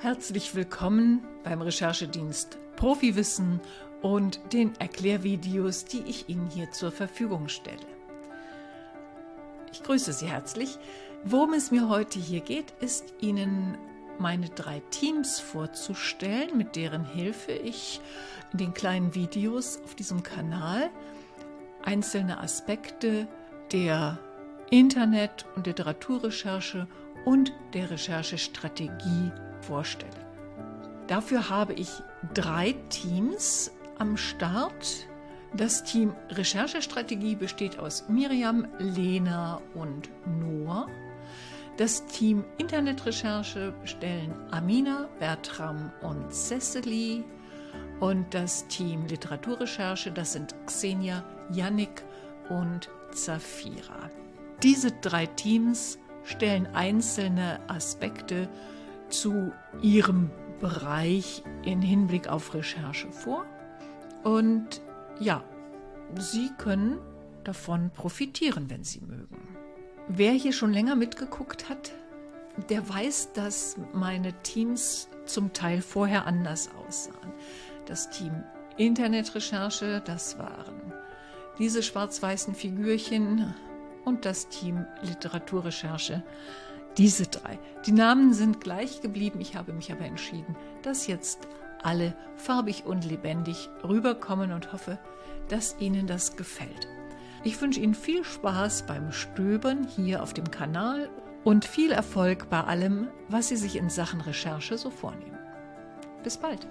Herzlich willkommen beim Recherchedienst Profiwissen und den Erklärvideos, die ich Ihnen hier zur Verfügung stelle. Ich grüße Sie herzlich. Worum es mir heute hier geht, ist Ihnen meine drei Teams vorzustellen, mit deren Hilfe ich in den kleinen Videos auf diesem Kanal einzelne Aspekte der Internet- und Literaturrecherche und der Recherchestrategie vorstelle. Dafür habe ich drei Teams am Start. Das Team Recherchestrategie besteht aus Miriam, Lena und Noah. Das Team Internetrecherche stellen Amina, Bertram und Cecily. Und das Team Literaturrecherche, das sind Xenia, Yannick und Zafira. Diese drei Teams stellen einzelne Aspekte zu ihrem Bereich in Hinblick auf Recherche vor. Und ja, Sie können davon profitieren, wenn Sie mögen. Wer hier schon länger mitgeguckt hat, der weiß, dass meine Teams zum Teil vorher anders aussahen. Das Team Internetrecherche, das waren diese schwarz-weißen Figürchen und das Team Literaturrecherche, diese drei. Die Namen sind gleich geblieben, ich habe mich aber entschieden, dass jetzt alle farbig und lebendig rüberkommen und hoffe, dass Ihnen das gefällt. Ich wünsche Ihnen viel Spaß beim Stöbern hier auf dem Kanal und viel Erfolg bei allem, was Sie sich in Sachen Recherche so vornehmen. Bis bald!